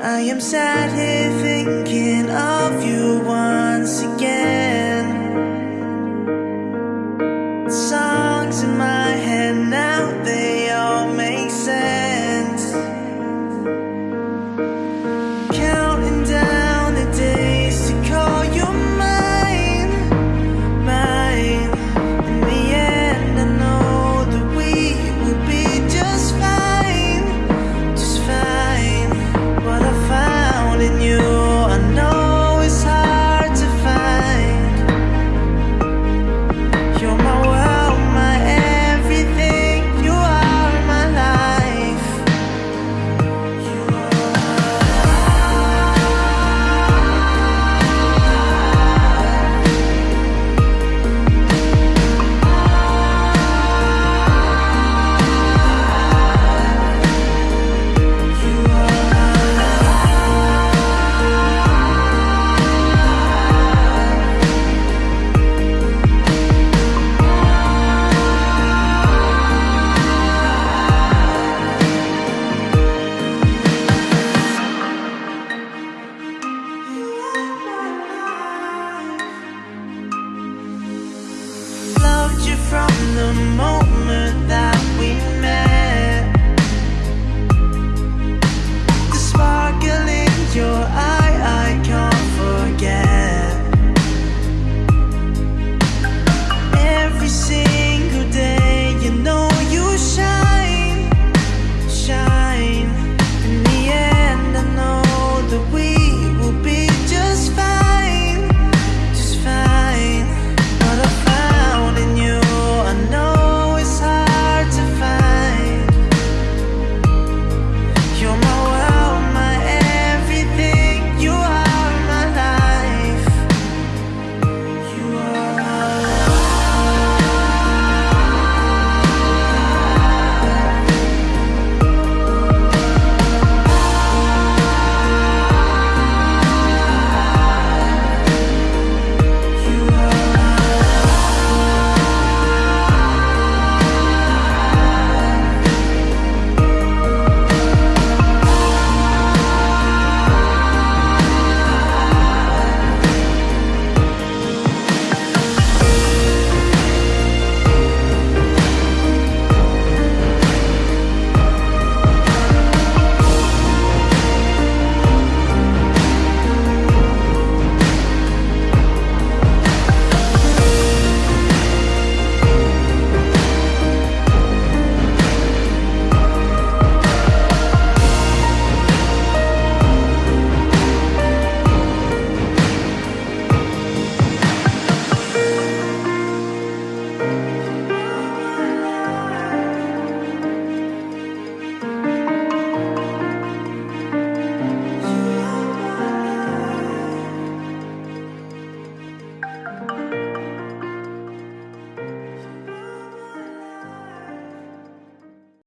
I'm sad here thinking of you once again.